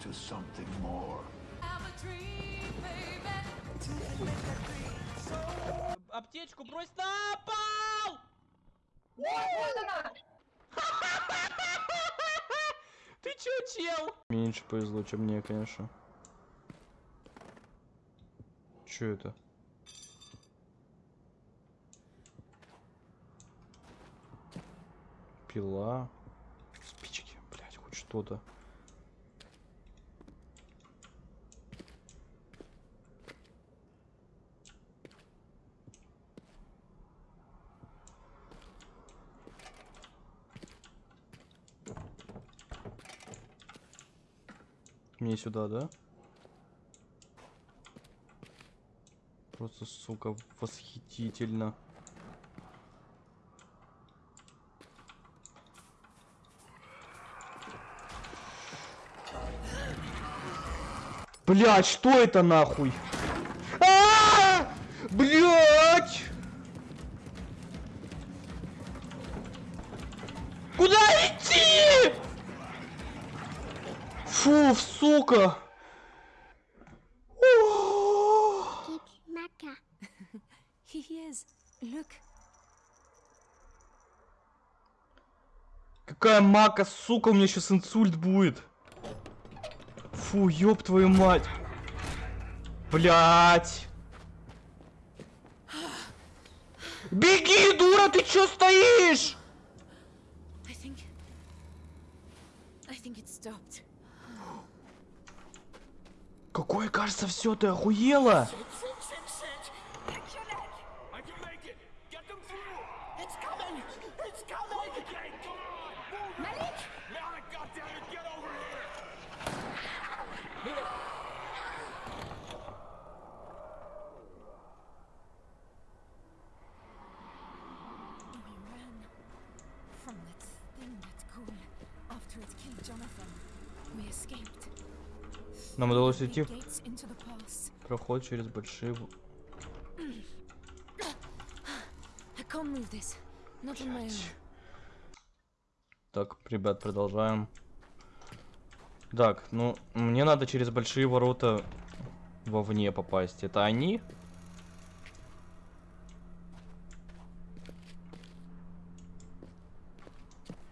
to something more. Аптечку брось на пол! Ты чё, чел? Меньше повезло, чем мне, конечно. Чё это? Пила. Спички, блядь, хоть что-то. Мне сюда, да? Просто, сука, восхитительно. Блять, что это нахуй? А! Блять! Куда идти? Фу, сука! О! It's Maka. He is. Look. Какая мака, сука, у меня сейчас инсульт будет. Фу, ёб твою мать. Блять. Беги, дура, ты чё стоишь? I think. I think it stopped. Какое, кажется, все, ты охуела? I Нам удалось уйти в проход через большие... my own. Так, ребят, продолжаем. Так, ну, мне надо через большие ворота вовне попасть. Это они?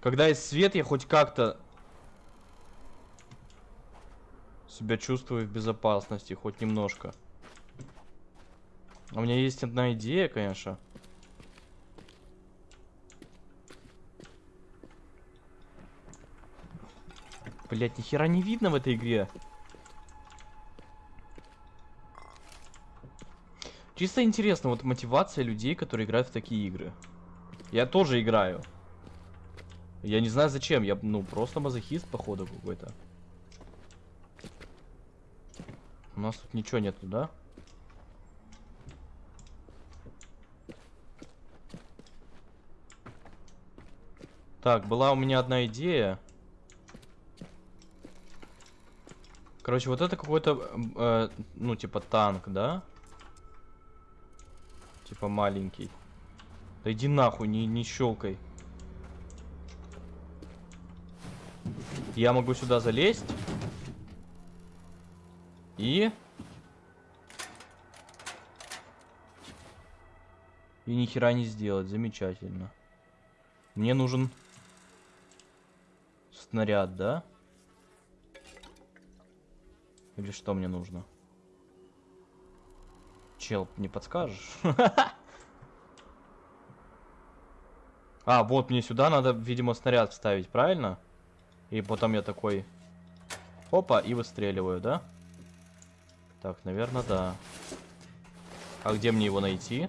Когда есть свет, я хоть как-то себя чувствую в безопасности, хоть немножко. У меня есть одна идея, конечно. Блять, нихера не видно в этой игре. Чисто интересно, вот мотивация людей, которые играют в такие игры. Я тоже играю. Я не знаю зачем, я, ну, просто мазохист, походу, какой-то. У нас тут ничего нету, да? Так, была у меня одна идея. Короче, вот это какой-то, э, ну, типа танк, да? Типа маленький. Да иди нахуй, не, не щелкай. Я могу сюда залезть. И... И ни хера не сделать. Замечательно. Мне нужен снаряд, да? Или что мне нужно? Чел, не подскажешь? А, вот мне сюда надо, видимо, снаряд вставить, правильно? И потом я такой... Опа, и выстреливаю, да? Так, наверное, да. А где мне его найти?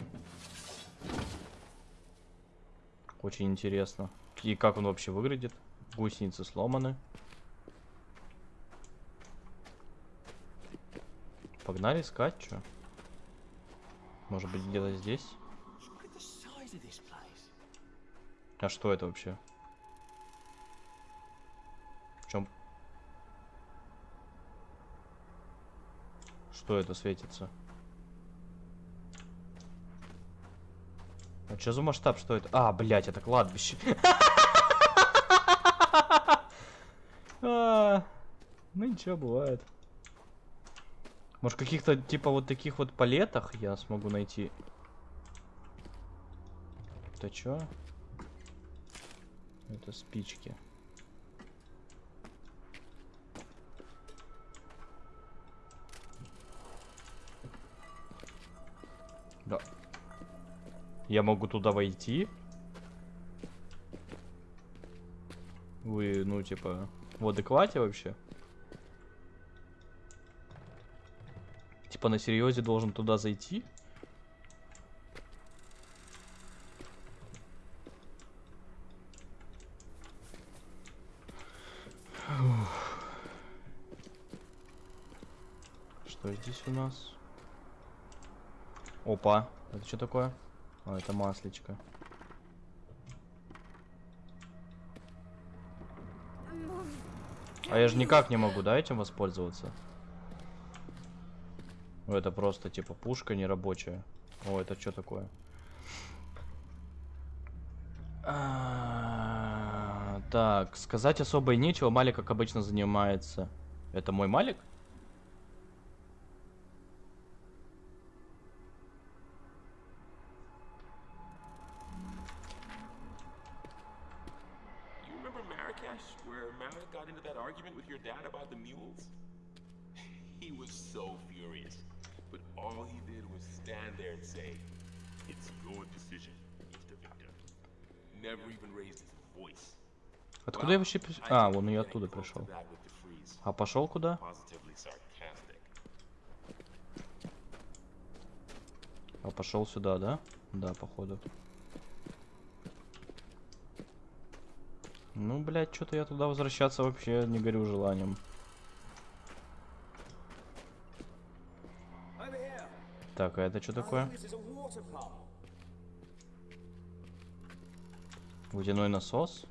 Очень интересно. И как он вообще выглядит? Гусеницы сломаны. Погнали искать, что? Может быть, где-то здесь? А что это вообще? В чем? Что это светится? А что за масштаб? Что это? А, блядь, это кладбище. А, Ну, ничего, бывает. Может, каких-то, типа, вот таких вот палетах я смогу найти. Это чё? Это спички. Да. Я могу туда войти? Вы, ну, типа, в адеквате вообще? Типа на серьезе должен туда зайти? Ух. Что здесь у нас? Опа, это что такое? А, это маслечко. А я же никак не могу, да, этим воспользоваться? Ну, это просто, типа, пушка нерабочая. О, это что такое? А, Так, сказать особо и нечего. Малик, как обычно, занимается. Это мой Малик? So furious, but all he did was stand there and say, It's your decision, Mr. Victor. Never even raised his voice. Откуда я вообще... А, я getting оттуда пришел. А пошел куда? А пошел сюда, да? Да, походу. Ну, блядь, что-то я туда возвращаться вообще не горю желанием. Так, а это что такое? Водяной насос?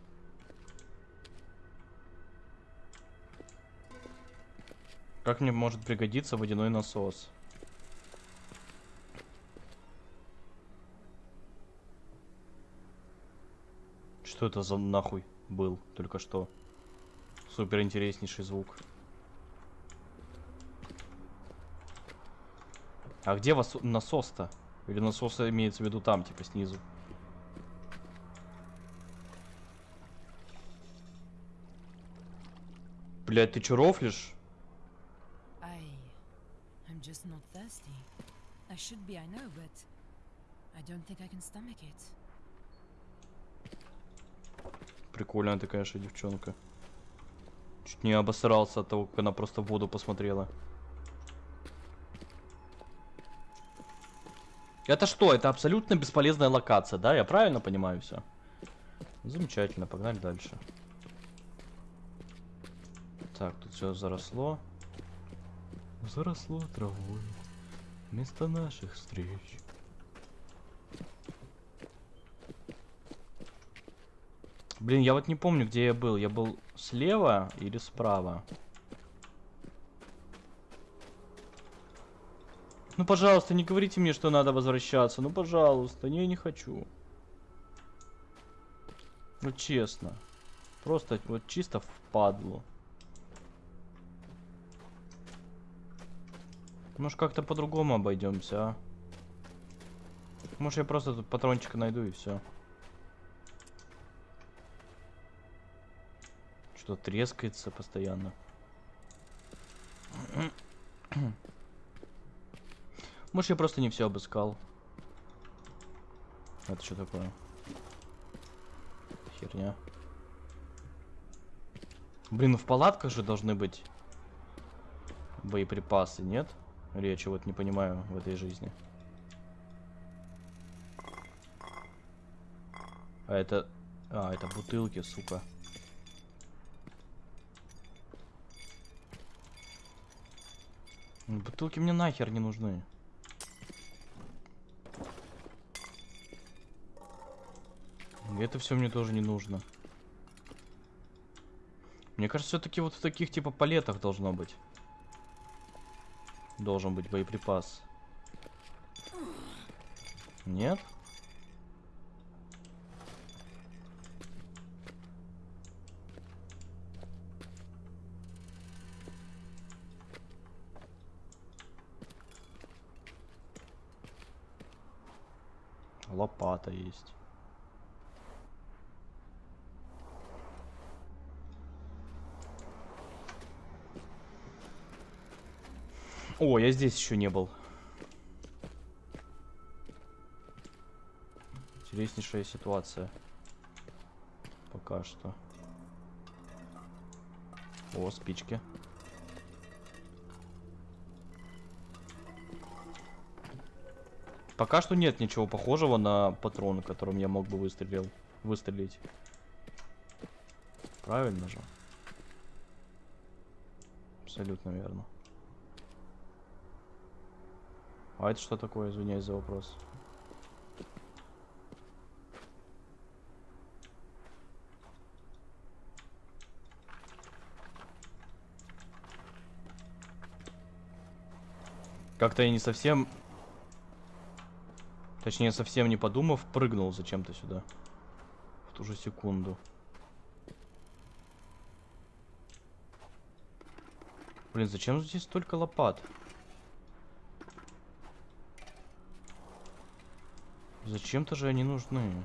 Как мне может пригодиться водяной насос? Что это за нахуй был только что? Супер интереснейший звук. А где вас насос-то? Или насос имеется в виду там, типа снизу? Блять, ты чё рофлишь? I. I'm just not thirsty. I should be, I know, but. I don't think I can stomach it. Прикольная ты, конечно, девчонка. Чуть не обосрался от того, как она просто в воду посмотрела. Это что? Это абсолютно бесполезная локация, да? Я правильно понимаю все? Замечательно, погнали дальше. Так, тут все заросло. Заросло травой. Вместо наших встреч. Блин, я вот не помню, где я был. Я был слева или справа? Ну, пожалуйста, не говорите мне, что надо возвращаться. Ну, пожалуйста, не, не хочу. Ну, честно. Просто вот чисто впадло. Может, как-то по-другому обойдемся, а? Может, я просто тут патрончика найду и все. Что трескается постоянно. Может, я просто не все обыскал. Это что такое? Херня. Блин, ну в палатках же должны быть боеприпасы, нет? Или я чего-то не понимаю в этой жизни. А это... А, это бутылки, сука. Бутылки мне нахер не нужны. Это все мне тоже не нужно. Мне кажется, все-таки вот в таких типа палетах должно быть. Должен быть боеприпас. Нет? Лопата есть. О, я здесь еще не был. Интереснейшая ситуация. Пока что. О, спички. Пока что нет ничего похожего на патрон, которым я мог бы выстрелил, выстрелить. Правильно же? Абсолютно верно. А это что такое? Извиняюсь за вопрос. Как-то я не совсем... Точнее, совсем не подумав, прыгнул зачем-то сюда. В ту же секунду. Блин, зачем здесь столько лопат? Зачем-то же они нужны.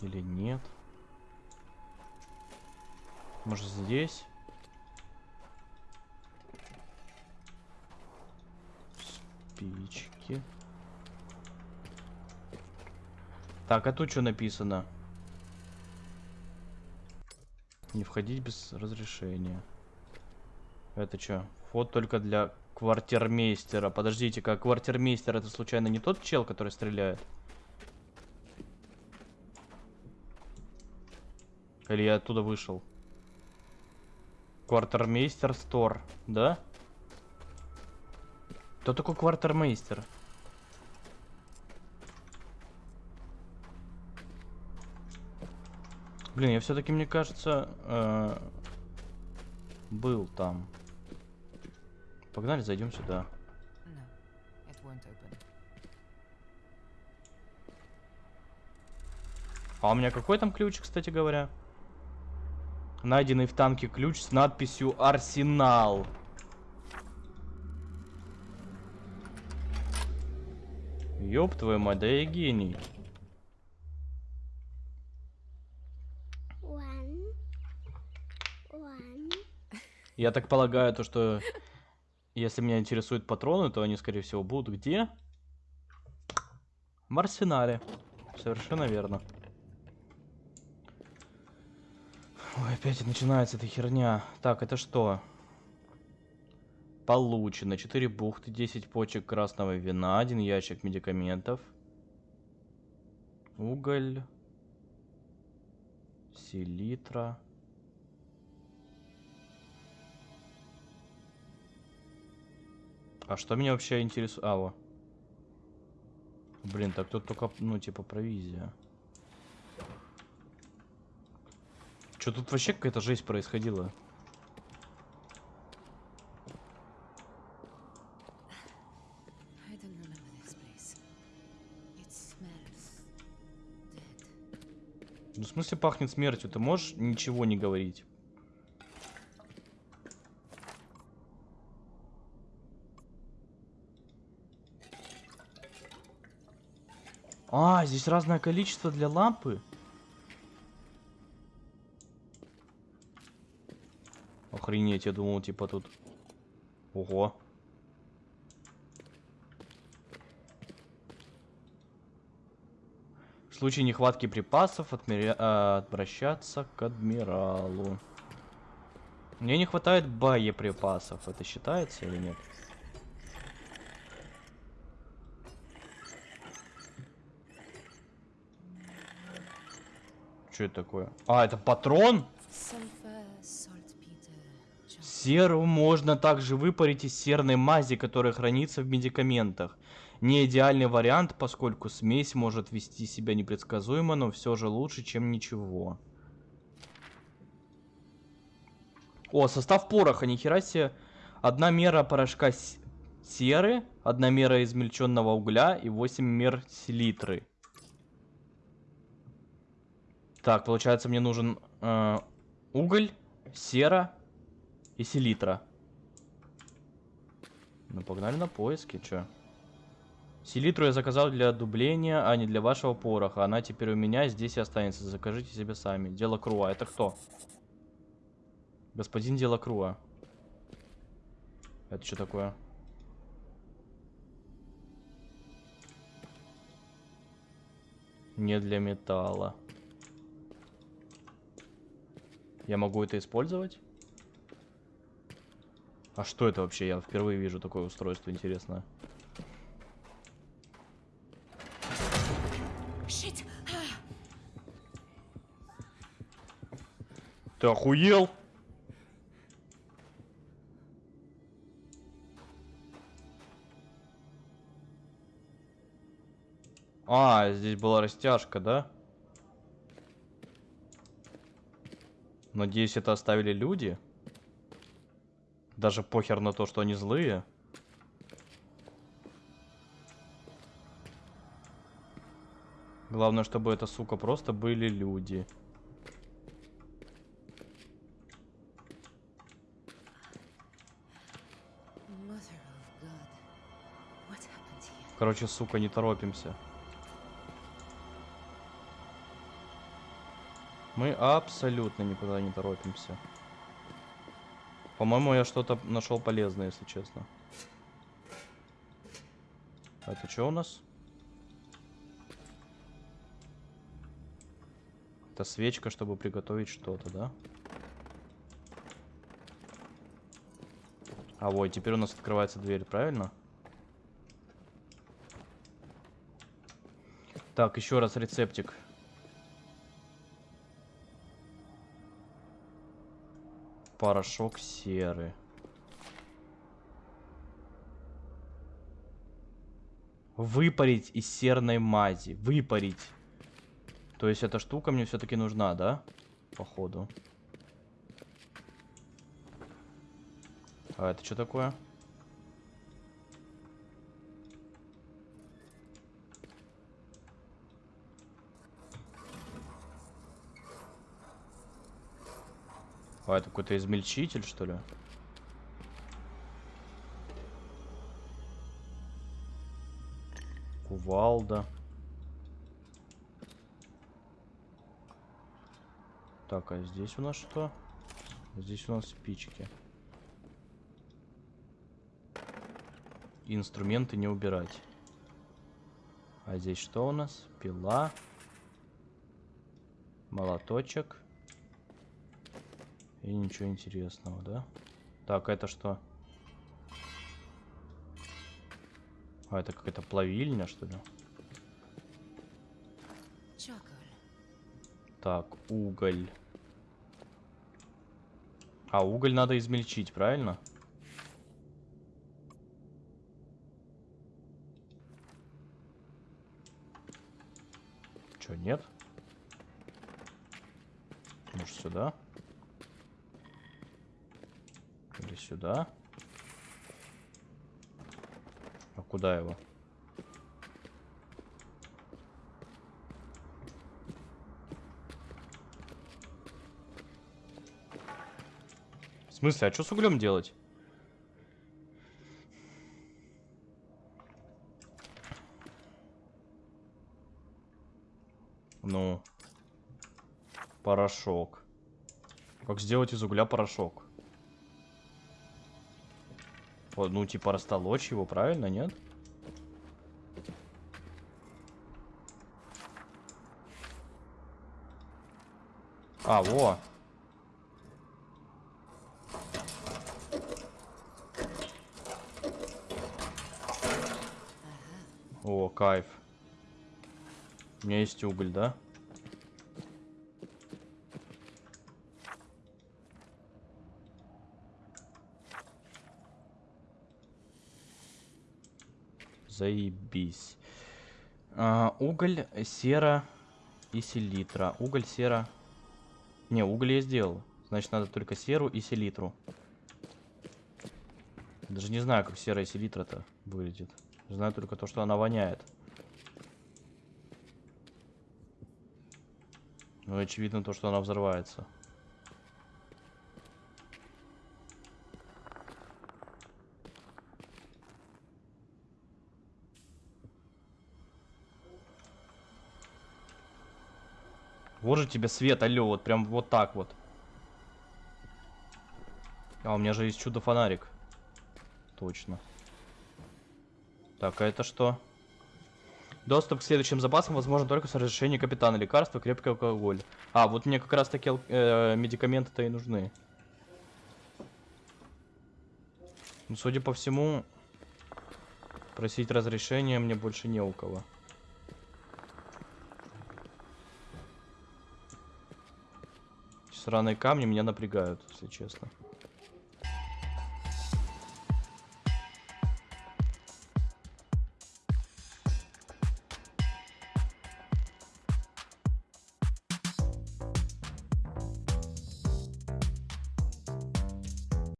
Или нет? Может здесь? Спички. Так, а тут что написано? Не входить без разрешения. Это что? Вход только для квартирмейстера. Подождите-ка, квартирмейстер это случайно не тот чел, который стреляет? Или я оттуда вышел? Квартирмейстер стор, да? Кто такой квартирмейстер? Блин, я все-таки, мне кажется, э, был там. Погнали, зайдем сюда. А у меня какой там ключ, кстати говоря? Найденный в танке ключ с надписью «Арсенал». Ёб твою мать, да я гений. One. One. Я так полагаю, то что если меня интересуют патроны, то они, скорее всего, будут где? В арсенале. Совершенно верно. Ой, опять начинается эта херня. Так, это что? Получено 4 бухты, 10 почек красного вина, 1 ящик медикаментов. Уголь. Селитра. А что меня вообще интересует? А, во. Блин, так тут только, ну, типа, провизия. Что тут вообще какая-то жесть происходила? Ну, в смысле пахнет смертью? Ты можешь ничего не говорить? А, здесь разное количество для лампы. Охренеть, я думал, типа тут... Ого. В случае нехватки припасов отмеря- а, обращаться к адмиралу. Мне не хватает боеприпасов. Это считается или нет? Что это такое? А, это патрон? Серу можно также выпарить из серной мази, которая хранится в медикаментах. Не идеальный вариант, поскольку смесь может вести себя непредсказуемо, но все же лучше, чем ничего. О, состав пороха, нихера себе. Одна мера порошка серы, одна мера измельченного угля и 8 мер селитры. Так, получается, мне нужен э, уголь, сера и селитра. Ну, погнали на поиски, чё? Селитру я заказал для дубления, а не для вашего пороха. Она теперь у меня здесь и останется. Закажите себе сами. Дело Круа. Это кто? Господин Дело Круа. Это что такое? Не для металла. Я могу это использовать? А что это вообще? Я впервые вижу такое устройство интересное. Shit! Ты охуел? А, здесь была растяжка, да? Надеюсь, это оставили люди. Даже похер на то, что они злые. Главное, чтобы это, сука, просто были люди. Короче, сука, не торопимся. Мы абсолютно никуда не торопимся. По-моему, я что-то нашел полезное, если честно. А это что у нас? Это свечка, чтобы приготовить что-то, да? А вот, теперь у нас открывается дверь, правильно? Так, еще раз рецептик. Порошок серы. Выпарить из серной мази. Выпарить. То есть эта штука мне все-таки нужна, да? Походу. А это что такое? А это какой-то измельчитель, что ли? Кувалда. Так, а здесь у нас что? Здесь у нас спички. Инструменты не убирать. А здесь что у нас? Пила. Молоточек. И ничего интересного, да? Так, это что? А, это какая-то плавильня, что ли? Так, уголь. А, уголь надо измельчить, правильно? Чё, нет? Может, сюда? Или сюда? А куда его? В смысле, а что с углем делать? Ну. Порошок. Как сделать из угля порошок? Вот, ну, типа, растолочь его, правильно, нет? А, во. О, кайф. У меня есть уголь, да? Заебись. А, уголь, сера и селитра. Уголь, сера. Не, уголь я сделал. Значит, надо только серу и селитру. Даже не знаю, как серая селитра-то выглядит. Знаю только то, что она воняет. Ну, очевидно то, что она взрывается. Вот же тебе свет, алло, вот прям вот так вот. А, у меня же есть чудо-фонарик. Точно. Так, а это что? Доступ к следующим запасам возможен только с разрешения капитана. Лекарства, крепкий алкоголь. А, вот мне как раз таки ал- э, медикаменты-то и нужны. Ну, судя по всему, просить разрешения мне больше не у кого. Сраные камни меня напрягают, если честно.